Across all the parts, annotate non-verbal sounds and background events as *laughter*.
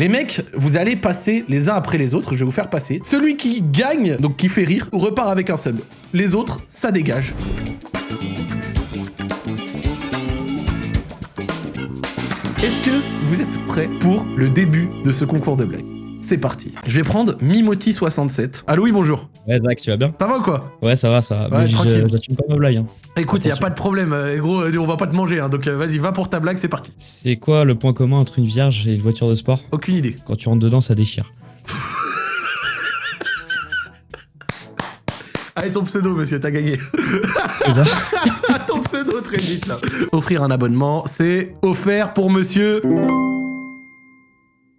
Les mecs, vous allez passer les uns après les autres, je vais vous faire passer. Celui qui gagne, donc qui fait rire, repart avec un sub. Les autres, ça dégage. Est-ce que vous êtes prêts pour le début de ce concours de blagues? C'est parti. Je vais prendre Mimoti67. Allô, oui, bonjour. Ouais, Zach, tu vas bien? Ça va ou quoi? Ouais, ça va, ça va. Ouais, tranquille. J'assume pas ma blague. Hein. Écoute, y a pas de problème. euh, gros, euh, on va pas te manger, hein, donc euh, vas-y, va pour ta blague, c'est parti. C'est quoi le point commun entre une vierge et une voiture de sport? Aucune idée. Quand tu rentres dedans, ça déchire. *laughs* Allez, ton pseudo, monsieur, t'as gagné. *laughs* Ton pseudo très vite, là. Offrir un abonnement, c'est offert pour monsieur...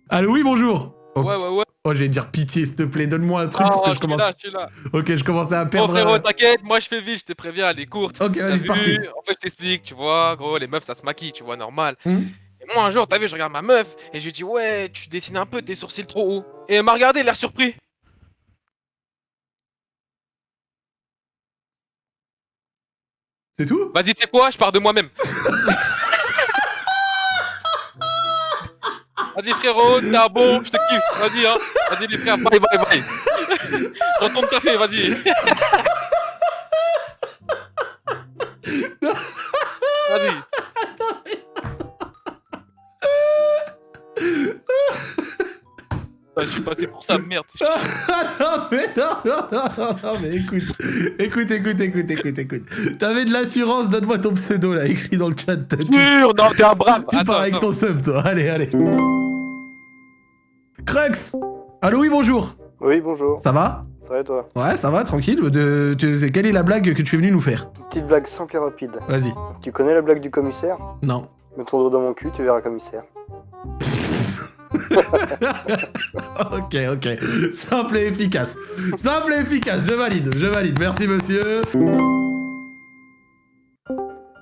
Allô, oui, bonjour. Oh, Ouais, ouais, ouais. oh, je vais dire pitié, s'il te plaît, donne-moi un truc, parce que je je suis commence... là, je suis là. Ok, je commençais à perdre... frérot, euh, t'inquiète, moi je fais vite, je te préviens, elle est courte. Ok, vas-y, c'est parti. En fait, je t'explique, tu vois, gros, les meufs ça se maquille, tu vois, normal. Mhm. Et moi, un jour, t'as vu, je regarde ma meuf et je lui dis, ouais, tu dessines un peu tes sourcils trop hauts. Et elle m'a regardé, l'air surpris. C'est tout? Vas-y, tu sais quoi, je pars de moi-même. *laughs* Vas-y, frérot, t'es un bon, je te kiffe. Vas-y, hein. Vas-y, les frères, bye, bye, bye. Retourne café, vas-y. Vas-y. Je suis passé pour ça, merde. *laughs* Non, mais non, non, non, non, mais écoute, écoute, écoute, écoute, écoute, écoute. T'avais de l'assurance, donne-moi ton pseudo là, écrit dans le chat. Sûr, non, t'es un brave. tu pars avec ton sub, toi. Allez, allez. Crux Allô, oui, bonjour. Oui, bonjour. Ça va? Ça va et toi? Ouais, ça va, tranquille. De, tu- quelle est la blague que tu es venu nous faire? Une petite blague simple et rapide. Vas-y. Tu connais la blague du commissaire? Non. Mets ton doigt dans mon cul, tu verras commissaire. *laughs* ok, ok. Simple et efficace. Simple et efficace, je valide, je valide. Merci, monsieur.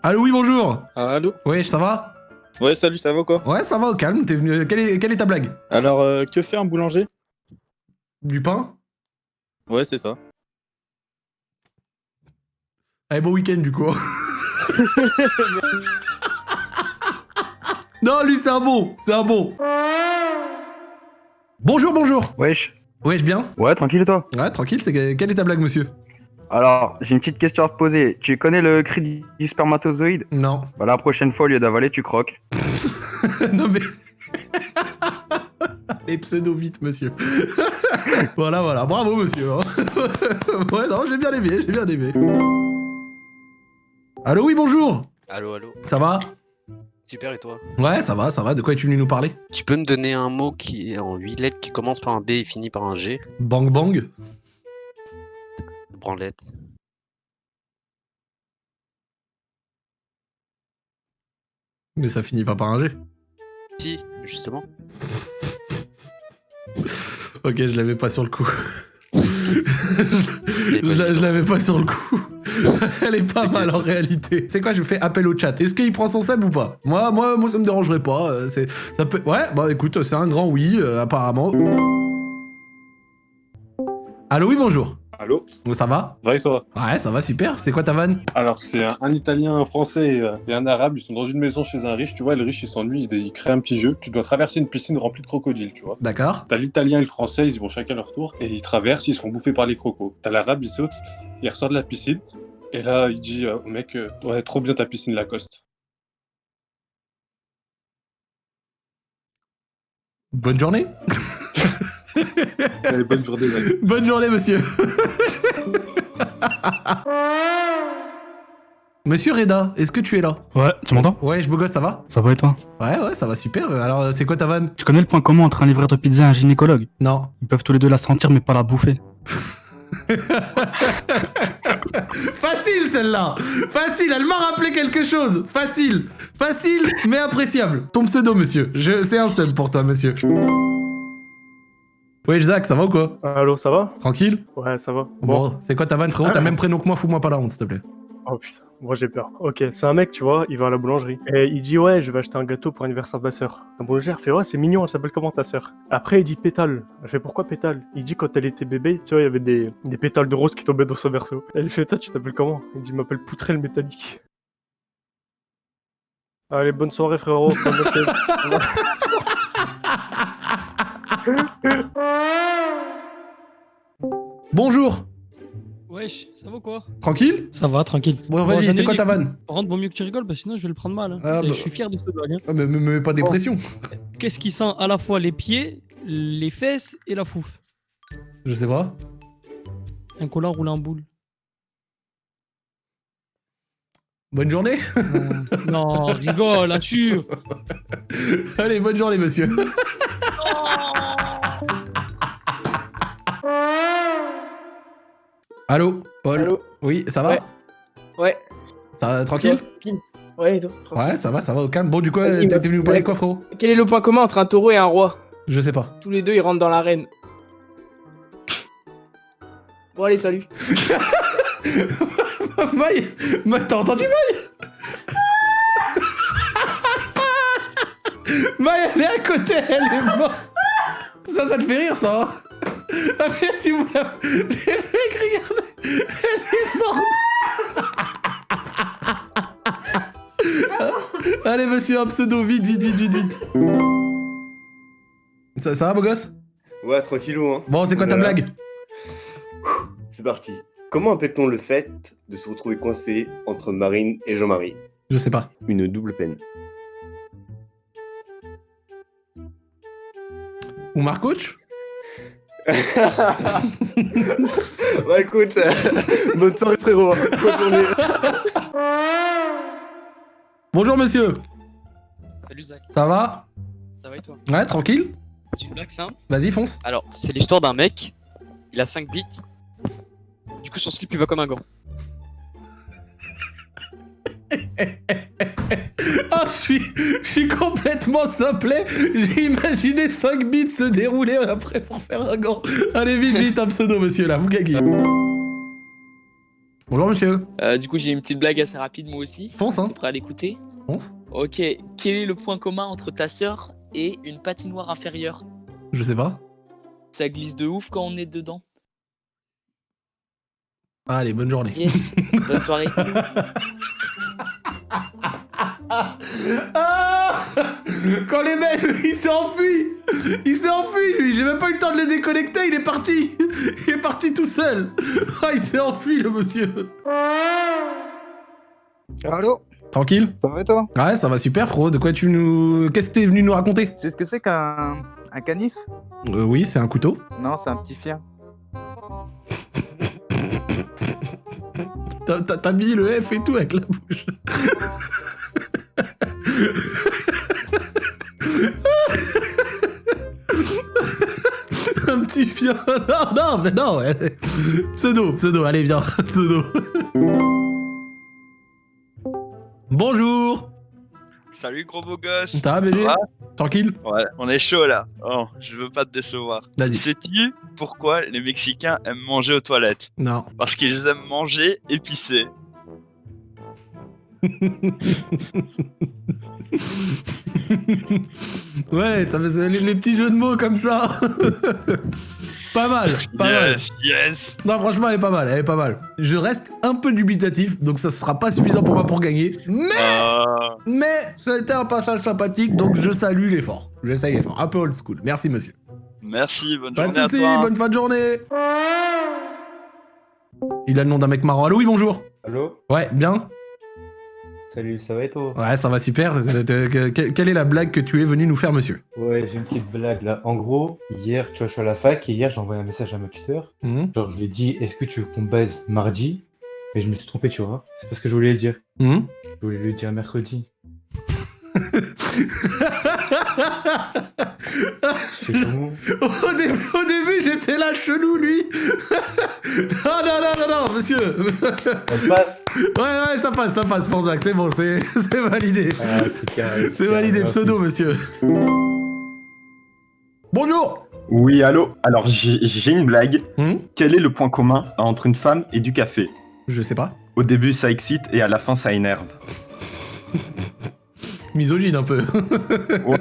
Allô, oui, bonjour. Ah, allô? Oui, ça va? Ouais, salut, ça va quoi Ouais, ça va au calme. T'es venu. Quelle est, quelle est ta blague Alors, euh, que fait un boulanger? Du pain? Ouais, c'est ça. Allez, bon week-end du coup. *laughs* non, lui, c'est un bon. C'est un bon. Bonjour, bonjour. Wesh. Wesh, bien? Ouais, tranquille et toi? Ouais, tranquille. C'est quelle est ta blague, monsieur? Alors, j'ai une petite question à te poser. Tu connais le cri du- spermatozoïde? Non. Bah la prochaine fois, au lieu d'avaler, tu croques. *laughs* non mais. *laughs* Les pseudo vite, monsieur. *laughs* voilà, voilà. Bravo, monsieur. hein. ouais, non, j'ai bien aimé, j'ai bien aimé. Allô, oui, bonjour. Allô, allô. Ça va? Super, et toi? Ouais, ça va, ça va. De quoi es-tu venu nous parler? Tu peux me donner un mot qui est en 8 lettres qui commence par un B et finit par un G? Bang bang Branlette. Mais ça finit pas par un G. Si, justement. Ok, je l'avais pas sur le coup. *laughs* je l'a- je l'avais pas sur le coup. *laughs* Elle est pas *laughs* mal en réalité. C'est quoi, je fais appel au chat. Est-ce qu'il prend son sub ou pas? Moi, moi, moi, ça me dérangerait pas. euh, C'est, ça peut. Ouais, bah écoute, c'est un grand oui, euh, apparemment. Allô, oui, bonjour. Allô Oh, Ça va Va et toi Ouais, ça va, super. C'est quoi ta vanne Alors, c'est un, un Italien, un Français et, euh, et un Arabe. Ils sont dans une maison chez un riche. Tu vois, le riche, il s'ennuie. Il, il crée un petit jeu. Tu dois traverser une piscine remplie de crocodiles, tu vois. D'accord. T'as l'Italien et le Français, ils vont chacun leur tour. Et ils traversent, ils se font bouffer par les crocos. T'as l'Arabe, il saute, il ressort de la piscine. Et là, il dit euh, au mec euh, Ouais, trop bien ta piscine Lacoste. Bonne journée. *laughs* Allez, bonne journée, mec. *laughs* Bonne journée, monsieur. monsieur Reda, est-ce que tu es là? Ouais, tu m'entends? Ouais, je beau gosse, ça va? Ça va et toi? Ouais, ouais, ça va super. Alors, euh, c'est quoi ta vanne? Tu connais le point commun entre un livreur de pizza et un gynécologue? Non. Ils peuvent tous les deux la sentir mais pas la bouffer. *laughs* Facile celle-là Facile, elle m'a rappelé quelque chose Facile Facile, mais appréciable Ton pseudo, monsieur. Je... C'est un sub pour toi, monsieur. Ouais, Zach, ça va ou quoi Allô, ça va Tranquille Ouais, ça va. Bon, c'est quoi ta vanne, frérot? T'as même prénom que moi, fous-moi pas la honte, s'il te plaît. Oh putain, moi j'ai peur. Ok, c'est un mec, tu vois, il va à la boulangerie. Et il dit, ouais, je vais acheter un gâteau pour l'anniversaire de ma soeur. La boulangère fait, ouais, c'est mignon, elle s'appelle comment ta soeur Après, il dit pétale. Elle fait, pourquoi pétale? Il dit, quand elle était bébé, tu vois, il y avait des, des pétales de rose qui tombaient dans son berceau. Elle fait, toi, tu t'appelles comment? Il dit, m'appelle Poutrelle Métallique. Allez, bonne soirée, frérot. *laughs* Bonjour Wesh, ça va quoi? Tranquille? Ça va, tranquille. Bon, vas-y, c'est quoi ta vanne? Par contre, vaut mieux que tu rigoles, parce que sinon je vais le prendre mal. hein. Ah, bah. Je suis fier de ce blague. hein. Ah, mais me mets pas des pressions. Qu'est-ce qui sent à la fois les pieds, les fesses et la fouf? Je sais pas. Un collant roulé en boule. Bonne journée Non, rigole, assure *laughs* Allez, bonne journée, monsieur. Allô, Paul Allô Oui, ça va Ouais. Ouais. Ça va, tranquille. Ouais, et toi Ouais, ça va, ça va, au calme. Bon, du coup, t'es venu nous parler de quoi, frérot Quel est le point commun entre un taureau et un roi Je sais pas. Tous les deux, ils rentrent dans l'arène. Bon, allez, salut. *laughs* Maï Ma- T'as entendu Maï *laughs* Maï, elle est à côté, elle est morte Ça, ça te fait rire, ça hein mais si vous la... Les mecs, regardez Elle est morte Allez, monsieur, un pseudo, vite, vite, vite, vite, vite ça, ça va, beau gosse? Ouais, tranquillou, hein. Bon, c'est quoi ta Voilà. blague? C'est parti. Comment appelle-t-on le fait de se retrouver coincé entre Marine et Jean-Marie? Je sais pas. Une double peine. Ou Marcoach *laughs* Bah écoute, euh, bonne soirée frérot. Bonne journée. Bonjour, monsieur Salut Zach. Ça va? Ça va et toi? Ouais, tranquille C'est une blague simple. Vas-y, fonce Alors, c'est l'histoire d'un mec. Il a 5 bits. Du coup, son slip, il va comme un gant. *laughs* Ah, je suis, je suis complètement simplet. J'ai imaginé 5 bits se dérouler après pour faire un gant. Allez, vite, vite, un pseudo, monsieur, là, vous gagnez. Bonjour, monsieur. Euh, du coup, j'ai une petite blague assez rapide, moi aussi. Fonce, hein. T'es prêt à l'écouter? Fonce. Ok. Quel est le point commun entre ta sœur et une patinoire inférieure? Je sais pas. Ça glisse de ouf quand on est dedans. Allez, bonne journée. Yes. *laughs* Bonne soirée. *laughs* Ah Quand les mecs, il s'est enfui Il s'est enfui, lui J'ai même pas eu le temps de le déconnecter, il est parti Il est parti tout seul Ah, il s'est enfui, le monsieur Allô Tranquille Ça va et toi? Ouais, ça va super, frérot. De quoi tu nous... Qu'est-ce que t'es venu nous raconter? Sais ce que c'est qu'un un canif? Euh, Oui, c'est un couteau. Non, c'est un petit chien. *laughs* T'as mis le F et tout avec la bouche. *laughs* Un petit chien. Non, non, mais non. Pseudo, pseudo, allez, viens. *laughs* Pseudo. Bonjour. Salut gros beau gosse Ça va, BG va Tranquille Ouais, on est chaud là. Oh, je veux pas te décevoir. Vas-y. Sais-tu pourquoi les Mexicains aiment manger aux toilettes? Non. Parce qu'ils aiment manger et pisser. *laughs* Ouais, ça fait les, les petits jeux de mots comme ça. *laughs* pas mal, pas mal. yes, yes. Non, franchement, elle est pas mal, elle est pas mal. Je reste un peu dubitatif, donc ça sera pas suffisant pour moi pour gagner. Mais, Ah. mais, ça a été un passage sympathique, donc je salue l'effort. J'essaye l'effort. Un peu old school. Merci, monsieur. Merci, bonne Pas de journée à soucis, toi. bonne fin de journée. Il a le nom d'un mec marrant. Allô, oui, bonjour. Allô? Ouais, bien. Salut, ça va et toi? Ouais, ça va super. Euh, que- que- Quelle est la blague que tu es venu nous faire, monsieur? Ouais, j'ai une petite blague là. En gros, hier, tu vois, je suis à la fac et hier, j'ai envoyé un message à ma tuteur. Mhm. Genre, je lui ai dit, est-ce que tu veux qu'on baise mardi? Mais je me suis trompé, tu vois. C'est pas ce que je voulais dire. Mhm. Je voulais lui dire mercredi. Au début, au début j'étais là chelou, lui. non, non, non, non, non, monsieur. Ça passe Ouais, ouais, ça passe, ça passe pour Zach. C'est bon, c'est validé. Ah, c'est validé, merci. pseudo, monsieur. Bonjour Oui, allô Alors, j'ai j'ai une blague. Hmm? Quel est le point commun entre une femme et du café? Je sais pas. Au début, ça excite et à la fin, ça énerve. *laughs* Misogyne un peu. Ouais.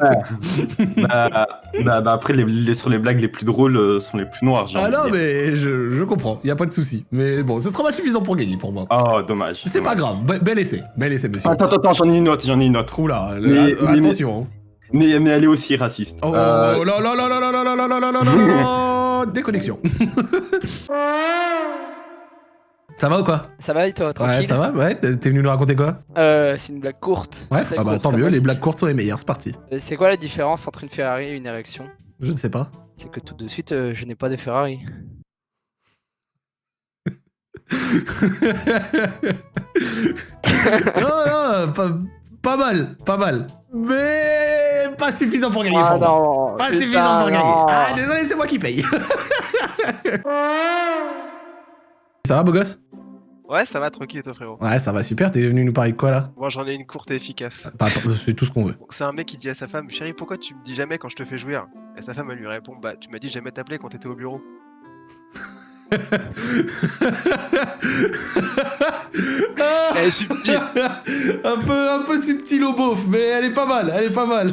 bah, bah, bah, après, les, les- sur les blagues les plus drôles euh, sont les plus noires. ah non, mais je, je comprends, y a pas de souci. Mais bon, ce sera pas suffisant pour gagner pour moi. Oh, dommage. C'est pas grave, Be- bel essai, bel essai, monsieur. Attends, attends, attends, j'en ai une autre, j'en ai une autre. Oula, Mais- euh, mais- attention. hein. mais, mais elle est aussi raciste. Oh Euh, là là là là là là là là là là là là Déconnexion. Ça va ou quoi Ça va et toi, Ouais, tranquille ça va Ouais, t'es venu nous raconter quoi Euh, c'est une blague courte. Ouais, ah bah courte, tant mieux, les blagues courtes sont les meilleures, c'est parti. Euh, C'est quoi la différence entre une Ferrari et une érection Je ne sais pas. C'est que tout de suite, euh, je n'ai pas de Ferrari. *laughs* non, non, pas, pas mal, pas mal. Mais pas suffisant pour gagner Ah pour moi. non, Pas suffisant pour gagner. Ah, désolé, c'est moi qui paye. *laughs* ça va, beau gosse? Ouais, ça va, tranquille, toi, frérot. Ouais, ça va super. T'es venu nous parler de quoi là? Moi, j'en ai une courte et efficace. Bah, attends, C'est tout ce qu'on veut. C'est un mec qui dit à sa femme Chérie, pourquoi tu me dis jamais quand je te fais jouir Et sa femme, elle lui répond Bah, tu m'as dit jamais t'appeler quand t'étais au bureau. *laughs* Elle est subtile. un peu, un peu subtil au beauf, mais elle est pas mal, elle est pas mal.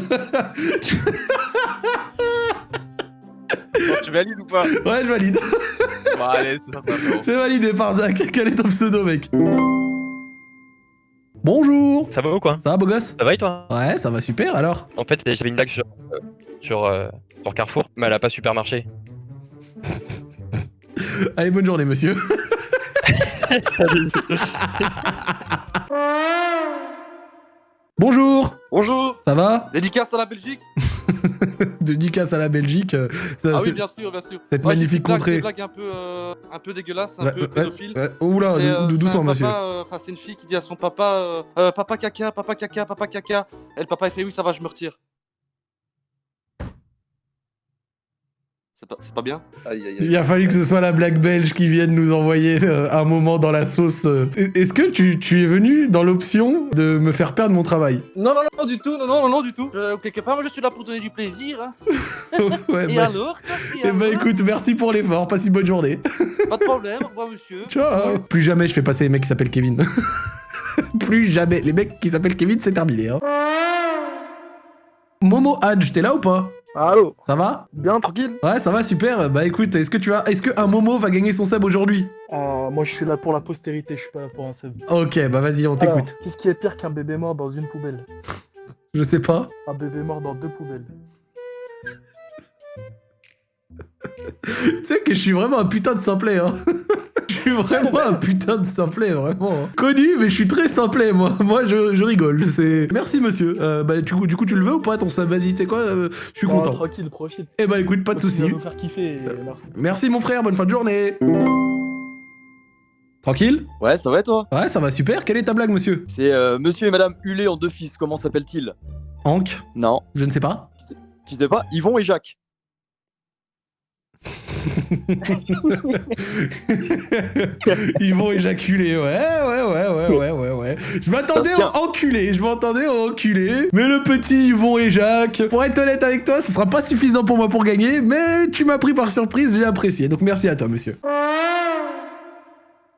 Bon, tu valides ou pas? Ouais, je valide. Bon, allez, c'est sympa, frérot. C'est validé par Zach. Quel est ton pseudo, mec Bonjour Ça va ou quoi Ça va, beau gosse Ça va et toi Ouais, ça va super alors. En fait, j'avais une blague sur, euh, sur, euh, sur Carrefour, mais elle a pas super marché. *laughs* Allez, bonne journée, monsieur. *laughs* Bonjour Bonjour Ça va Dédicace à la Belgique *laughs* *laughs* Dédicace à la Belgique. euh, ça, Ah oui, bien sûr, bien sûr. Cette Ouais, magnifique contrée. C'est une blague un peu, euh, un peu dégueulasse, un Ouais, peu pédophile. ouais. Oula, C'est, dou- euh, doucement, un monsieur. euh, Enfin, c'est une fille qui dit à son papa euh, Papa caca, papa caca, papa caca. Et le papa, il fait Oui, ça va, je me retire. C'est pas, c'est pas bien Il a fallu que ce soit la blague belge qui vienne nous envoyer euh, un moment dans la sauce. euh. Est-ce que tu, tu es venu dans l'option de me faire perdre mon travail Non, non, non, non, du tout, non, non, non, non, du tout. Euh, quelque part, moi, je suis là pour donner du plaisir. hein. *laughs* Ouais, Et bah- alors et Eh bah alors écoute, merci pour l'effort, passe une bonne journée. Pas de problème, au revoir, monsieur. *laughs* Ciao Plus jamais je fais passer les mecs qui s'appellent Kevin. *laughs* Plus jamais. Les mecs qui s'appellent Kevin, c'est terminé. Hein. Momo Hadj, t'es là ou pas? Allô Ça va Bien, tranquille Ouais, ça va, super. Bah écoute, est-ce que tu as... Est-ce qu'un Momo va gagner son sub aujourd'hui Euh, Moi, je suis là pour la postérité, je suis pas là pour un sub. Ok, bah vas-y, on t'écoute. Qu'est-ce qui est pire qu'un bébé mort dans une poubelle *laughs* Je sais pas. Un bébé mort dans deux poubelles. *laughs* Tu sais que je suis vraiment un putain de simplet, hein. *laughs* Je suis vraiment un putain de simplet, vraiment. hein. Connu, mais je suis très simplet, moi. Moi, je, je rigole. C'est. Merci, monsieur. Euh, bah, du coup, du coup, tu le veux ou pas ton sub Vas-y, tu sais quoi euh, Je suis Non, content. Tranquille, profite. Eh bah, écoute, pas de soucis. à nous faire kiffer, et merci. Merci, mon frère. Bonne fin de journée. Tranquille Ouais, ça va et toi? Ouais, ça va super. Quelle est ta blague, monsieur? C'est euh, monsieur et madame Hulé en deux fils, comment s'appellent-ils? Hank? Non. Je ne sais pas. Tu sais pas? Yvon et Jacques. *laughs* Ils vont éjaculer, ouais, ouais, ouais, ouais, ouais, ouais, ouais. Je m'attendais au enculé, je m'attendais au enculé. Mais le petit Yvon et Jacques, pour être honnête avec toi, ce sera pas suffisant pour moi pour gagner, mais tu m'as pris par surprise, j'ai apprécié. Donc merci à toi, monsieur.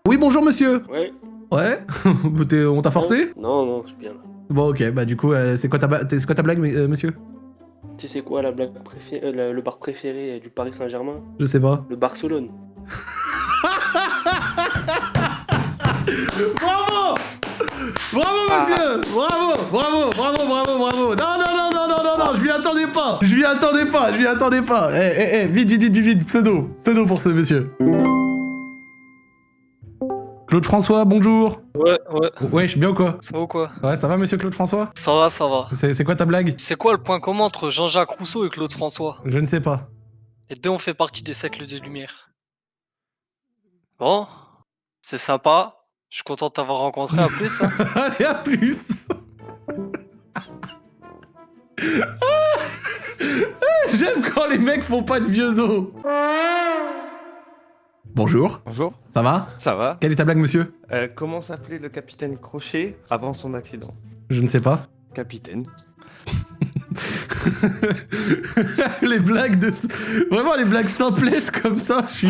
Oui, bonjour, monsieur. Ouais. Ouais *laughs* On t'a forcé? Non, non, je suis bien là. Bon, ok, bah du coup, euh, c'est quoi, ta quoi blague, euh, monsieur? Tu sais c'est quoi la blague préférée, euh, le, le bar préféré du Paris Saint-Germain? Je sais pas. Le Barcelone. *laughs* Bravo! Bravo monsieur! Bravo! Bravo! Bravo Bravo Bravo! Non non non non non non non Je m'y attendais pas! Je m'y attendais pas Je m'y attendais pas! Eh eh eh Vite vite vite vite Pseudo Pseudo pour ce monsieur Claude François, bonjour Ouais, ouais. Ouais, je suis bien ou quoi? Ça va ou quoi? Ouais, ça va monsieur Claude François? Ça va, ça va. C'est quoi ta blague? C'est quoi le point commun entre Jean-Jacques Rousseau et Claude François? Je ne sais pas. Les deux ont fait partie des siècles de lumière. Bon, c'est sympa. Je suis content de t'avoir rencontré. À plus. hein. *laughs* Allez, à plus *laughs* J'aime quand les mecs font pas de vieux os Bonjour. Bonjour. Ça va? Ça va. Quelle est ta blague, monsieur? Euh, comment s'appelait le capitaine Crochet avant son accident? Je ne sais pas. Capitaine. *laughs* les blagues de... Vraiment, les blagues simplettes comme ça, je suis...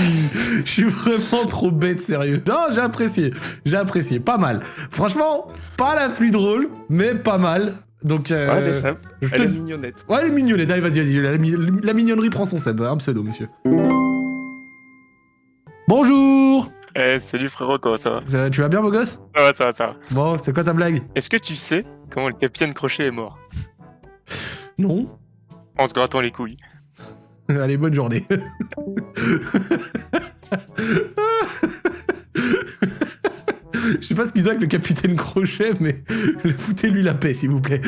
Je suis vraiment trop bête, sérieux. Non, j'ai apprécié. J'ai apprécié. Pas mal. Franchement, pas la plus drôle, mais pas mal. Donc, euh, Ouais, elle est simple. je Elle te- est mignonnette. Ouais, elle est mignonnette. Allez, vas-y, vas-y. La, mi- la mignonnerie prend son seb. Un pseudo, monsieur. Bonjour Eh, salut frérot, comment ça va? Ça- Tu vas bien, beau gosse? Ça va, ça va, ça va. Bon, c'est quoi ta blague? Est-ce que tu sais comment le capitaine Crochet est mort? Non. En se grattant les couilles. *laughs* Allez, bonne journée. *laughs* Je sais pas ce qu'ils ont avec le capitaine Crochet, mais *laughs* foutez-lui la paix, s'il vous plaît.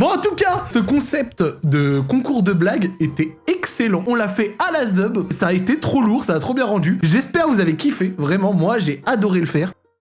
Bon, en tout cas, ce concept de concours de blagues était excellent. On l'a fait à la zub. Ça a été trop lourd, ça a trop bien rendu. J'espère que vous avez kiffé. Vraiment, moi, j'ai adoré le faire.